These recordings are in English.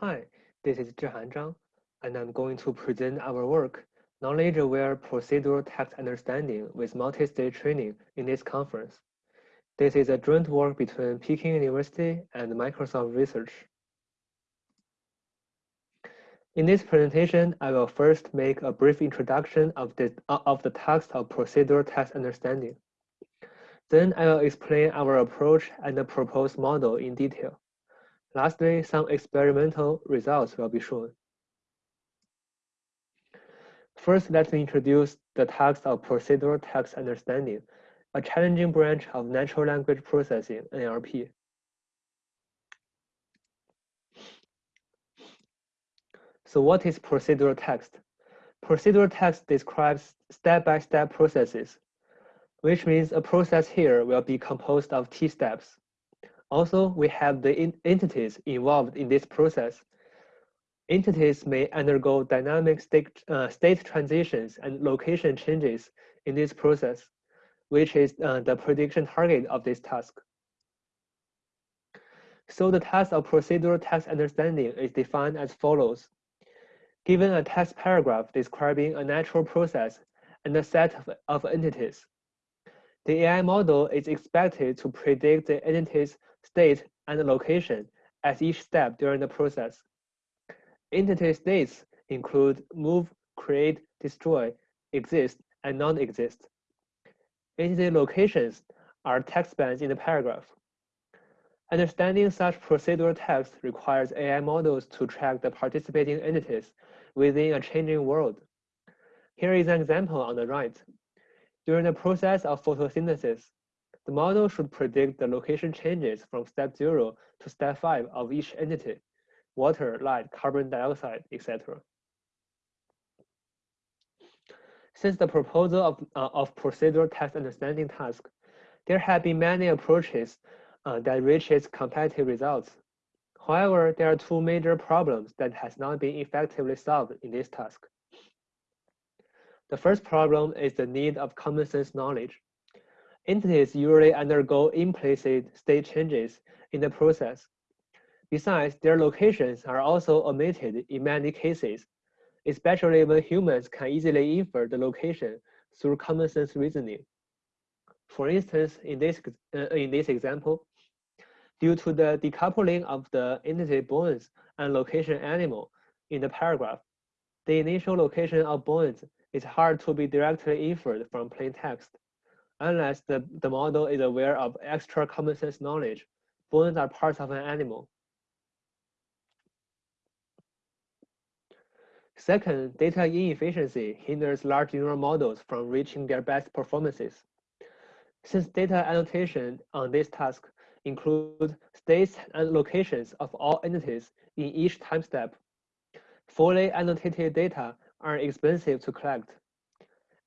Hi, this is Zhihan Zhang, and I'm going to present our work, Knowledge-Aware Procedural Text Understanding with Multi-Stage Training in this conference. This is a joint work between Peking University and Microsoft Research. In this presentation, I will first make a brief introduction of the, of the text of procedural text understanding. Then I will explain our approach and the proposed model in detail. Lastly, some experimental results will be shown. First, let me introduce the task of procedural text understanding, a challenging branch of natural language processing, NLP. So what is procedural text? Procedural text describes step-by-step -step processes which means a process here will be composed of T steps. Also, we have the entities involved in this process. Entities may undergo dynamic state, uh, state transitions and location changes in this process, which is uh, the prediction target of this task. So the task of procedural text understanding is defined as follows. Given a text paragraph describing a natural process and a set of, of entities, the AI model is expected to predict the entity's state and location at each step during the process. Entity states include move, create, destroy, exist, and non-exist. Entity locations are text bands in the paragraph. Understanding such procedural text requires AI models to track the participating entities within a changing world. Here is an example on the right. During the process of photosynthesis, the model should predict the location changes from step zero to step five of each entity, water, light, carbon dioxide, etc. Since the proposal of, uh, of procedural text understanding task, there have been many approaches uh, that reaches competitive results. However, there are two major problems that has not been effectively solved in this task. The first problem is the need of common sense knowledge. Entities usually undergo implicit state changes in the process. Besides, their locations are also omitted in many cases, especially when humans can easily infer the location through common sense reasoning. For instance, in this, uh, in this example, due to the decoupling of the entity bones and location animal in the paragraph, the initial location of bones is hard to be directly inferred from plain text. Unless the, the model is aware of extra common sense knowledge, bones are parts of an animal. Second, data inefficiency hinders large neural models from reaching their best performances. Since data annotation on this task includes states and locations of all entities in each time step, fully annotated data are expensive to collect.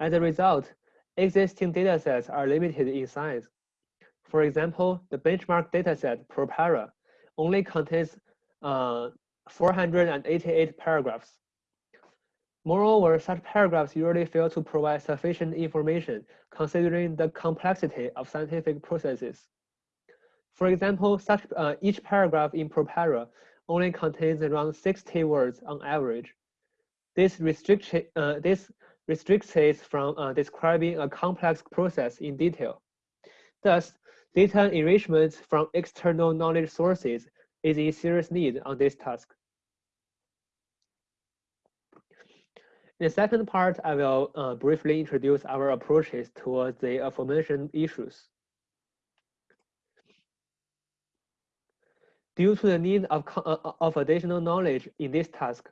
As a result, existing datasets are limited in size. For example, the benchmark dataset ProPara only contains uh, 488 paragraphs. Moreover, such paragraphs usually fail to provide sufficient information considering the complexity of scientific processes. For example, such uh, each paragraph in ProPara only contains around 60 words on average, this restriction, uh, this restricts it from uh, describing a complex process in detail. Thus, data enrichment from external knowledge sources is in serious need on this task. In the second part, I will uh, briefly introduce our approaches towards the aforementioned issues. Due to the need of, uh, of additional knowledge in this task,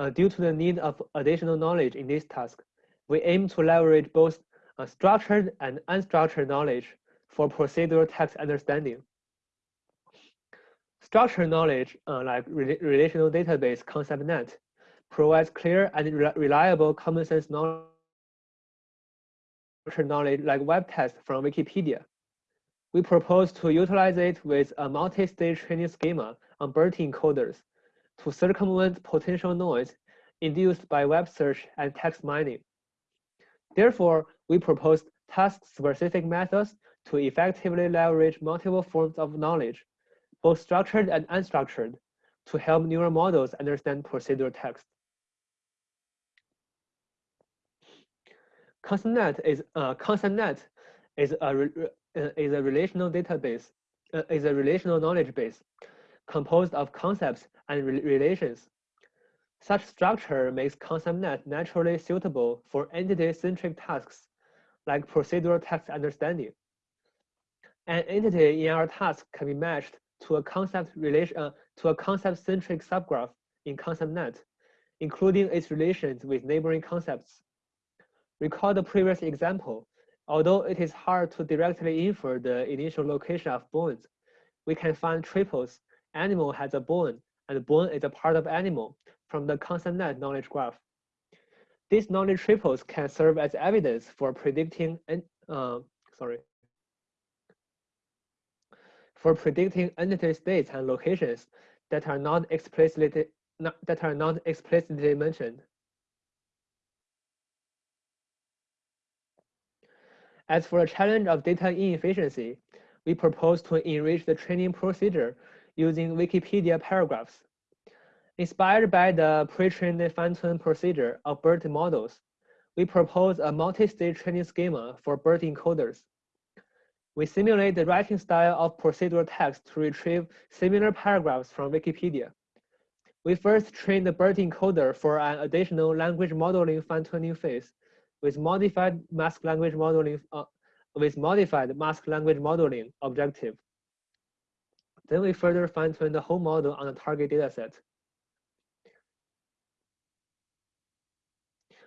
uh, due to the need of additional knowledge in this task, we aim to leverage both uh, structured and unstructured knowledge for procedural text understanding. Structured knowledge, uh, like re relational database ConceptNet, provides clear and re reliable common sense knowledge knowledge like web text from Wikipedia. We propose to utilize it with a multi-stage training schema on BERT encoders to circumvent potential noise induced by web search and text mining. Therefore, we proposed task-specific methods to effectively leverage multiple forms of knowledge, both structured and unstructured, to help neural models understand procedural text. ConceptNet is uh, ConceptNet is a uh, is a relational database uh, is a relational knowledge base composed of concepts and re relations. Such structure makes ConceptNet naturally suitable for entity-centric tasks like procedural text understanding. An entity in our task can be matched to a concept relation uh, to a concept-centric subgraph in ConceptNet, including its relations with neighboring concepts. Recall the previous example. Although it is hard to directly infer the initial location of bones, we can find triples. Animal has a bone, and bone is a part of animal from the ConceptNet knowledge graph. These knowledge triples can serve as evidence for predicting, uh, sorry, for predicting entity states and locations that are not explicitly not, that are not explicitly mentioned. As for the challenge of data inefficiency, we propose to enrich the training procedure using Wikipedia paragraphs. Inspired by the pre-trained fine-tune procedure of BERT models, we propose a multi-stage training schema for BERT encoders. We simulate the writing style of procedural text to retrieve similar paragraphs from Wikipedia. We first train the BERT encoder for an additional language modeling fine-tuning phase with modified mask language modeling uh, with modified mask language modeling objective. Then we further fine-tune the whole model on the target dataset.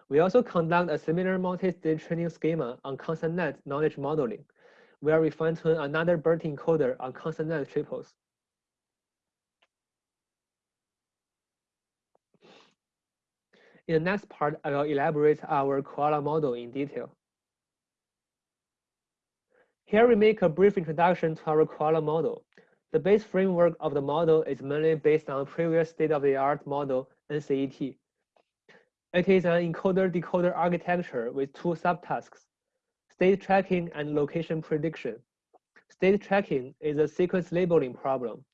We also conduct a similar multi-stage training schema on ConceptNet knowledge modeling, where we fine-tune another BERT encoder on ConceptNet triples. In the next part, I will elaborate our koala model in detail. Here we make a brief introduction to our koala model. The base framework of the model is mainly based on previous state-of-the-art model, NCET. It is an encoder-decoder architecture with two subtasks, state tracking and location prediction. State tracking is a sequence labeling problem,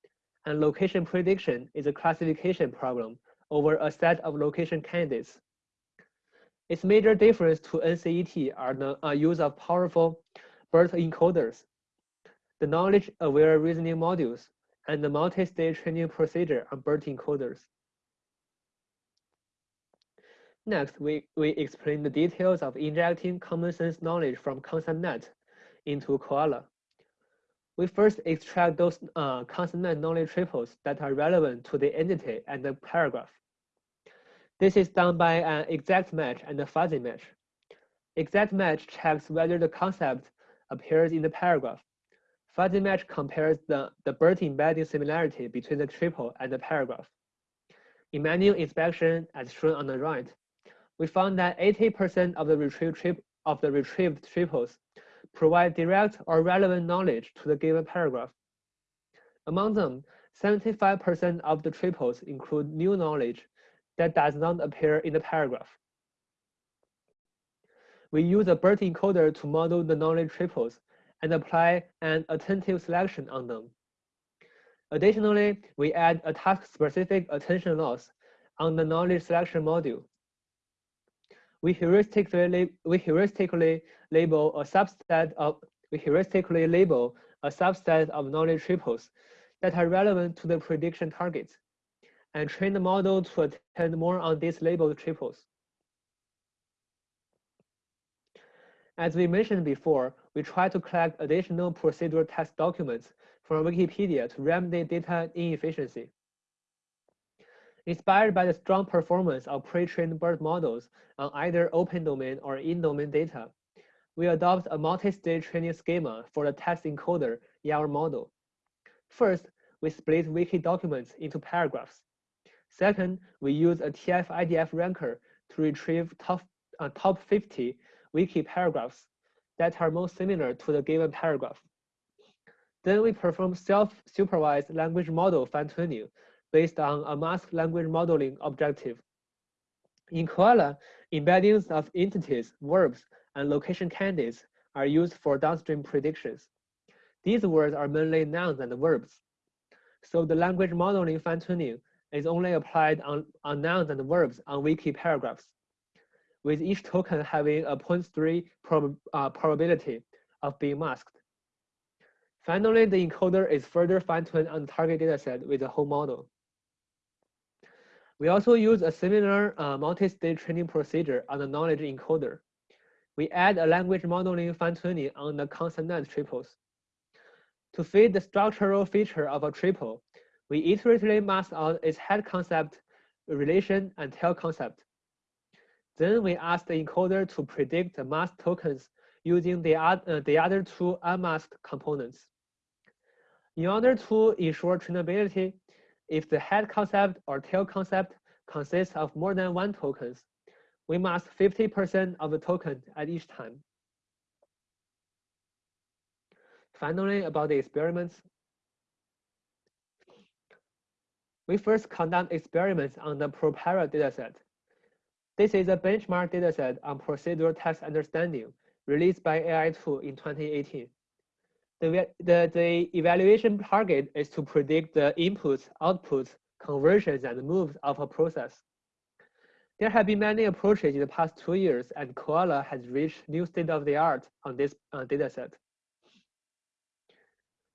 and location prediction is a classification problem over a set of location candidates. Its major difference to NCET are the uh, use of powerful BERT encoders, the knowledge-aware reasoning modules, and the multi-stage training procedure on BERT encoders. Next, we, we explain the details of injecting common sense knowledge from ConceptNet into Koala. We first extract those uh, ConceptNet knowledge triples that are relevant to the entity and the paragraph. This is done by an exact match and a fuzzy match. Exact match checks whether the concept appears in the paragraph. Fuzzy match compares the, the BERT embedding similarity between the triple and the paragraph. In manual inspection, as shown on the right, we found that 80% of the retrieved trip of the retrieved triples provide direct or relevant knowledge to the given paragraph. Among them, 75% of the triples include new knowledge that does not appear in the paragraph. We use a BERT encoder to model the knowledge triples and apply an attentive selection on them. Additionally, we add a task-specific attention loss on the knowledge selection module. We heuristically, we heuristically label a subset of we heuristically label a subset of knowledge triples that are relevant to the prediction targets and train the model to attend more on these labeled triples. As we mentioned before, we try to collect additional procedural text documents from Wikipedia to remedy data inefficiency. Inspired by the strong performance of pre-trained BERT models on either open domain or in-domain data, we adopt a multi-stage training schema for the text encoder in our model. First, we split wiki documents into paragraphs. Second, we use a TF-IDF ranker to retrieve top, uh, top 50 wiki paragraphs that are most similar to the given paragraph. Then we perform self-supervised language model fine-tuning based on a mask language modeling objective. In Koala, embeddings of entities, verbs, and location candidates are used for downstream predictions. These words are mainly nouns and verbs. So the language modeling fine-tuning is only applied on, on nouns and verbs on wiki paragraphs, with each token having a 0.3 prob uh, probability of being masked. Finally, the encoder is further fine-tuned on the target dataset with the whole model. We also use a similar uh, multi-stage training procedure on the knowledge encoder. We add a language modeling fine-tuning on the ConceptNet triples. To fit the structural feature of a triple, we iteratively mask out its head concept, relation, and tail concept. Then we ask the encoder to predict the mask tokens using the, uh, the other two unmasked components. In order to ensure trainability, if the head concept or tail concept consists of more than one tokens, we mask 50% of the token at each time. Finally, about the experiments. We first conduct experiments on the ProPara dataset. This is a benchmark dataset on procedural text understanding released by AI2 in 2018. The, the, the evaluation target is to predict the inputs, outputs, conversions, and moves of a process. There have been many approaches in the past two years, and Koala has reached new state-of-the-art on this uh, dataset.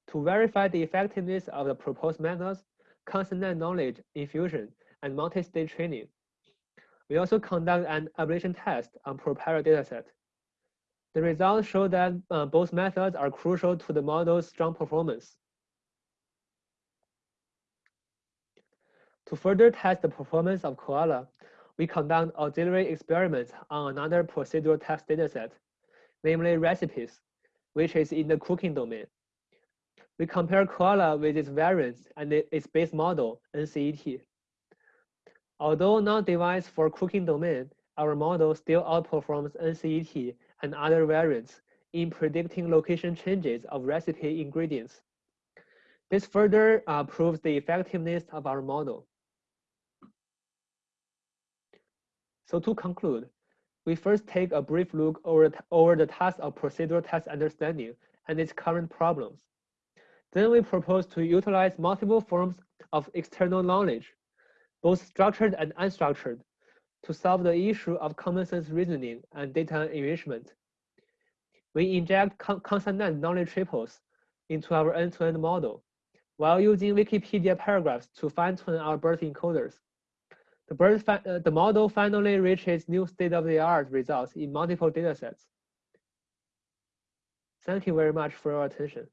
To verify the effectiveness of the proposed methods, ConceptNet knowledge infusion, and multi-stage training, we also conduct an ablation test on ProPara dataset. The results show that uh, both methods are crucial to the model's strong performance. To further test the performance of Koala, we conduct auxiliary experiments on another procedural test dataset, namely recipes, which is in the cooking domain. We compare Koala with its variants and its base model, NCET. Although not devised for cooking domain, our model still outperforms NCET and other variants in predicting location changes of recipe ingredients. This further uh, proves the effectiveness of our model. So to conclude, we first take a brief look over, over the task of procedural text understanding and its current problems. Then we propose to utilize multiple forms of external knowledge, both structured and unstructured, to solve the issue of common sense reasoning and data enrichment. We inject con ConceptNet knowledge triples into our end-to-end -end model while using Wikipedia paragraphs to fine-tune our BERT encoders. The, uh, the model finally reaches new state-of-the-art results in multiple datasets. Thank you very much for your attention.